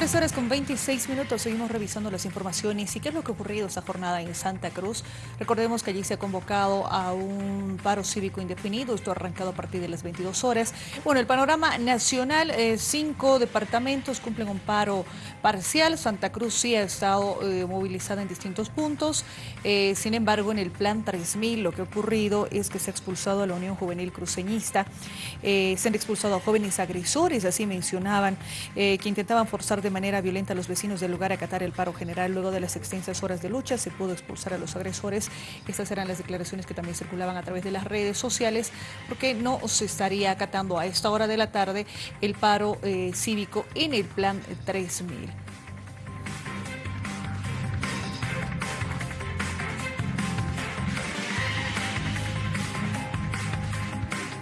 Horas con 26 minutos, seguimos revisando las informaciones y qué es lo que ha ocurrido esta jornada en Santa Cruz. Recordemos que allí se ha convocado a un paro cívico indefinido, esto ha arrancado a partir de las 22 horas. Bueno, el panorama nacional, eh, cinco departamentos cumplen un paro parcial, Santa Cruz sí ha estado eh, movilizada en distintos puntos, eh, sin embargo en el plan 3000 lo que ha ocurrido es que se ha expulsado a la Unión Juvenil Cruceñista, se han expulsado a jóvenes agresores, así mencionaban, que intentaban forzar de manera violenta a los vecinos del lugar acatar el paro general. Luego de las extensas horas de lucha se pudo expulsar a los agresores. Estas eran las declaraciones que también circulaban a través de las redes sociales porque no se estaría acatando a esta hora de la tarde el paro eh, cívico en el plan 3000.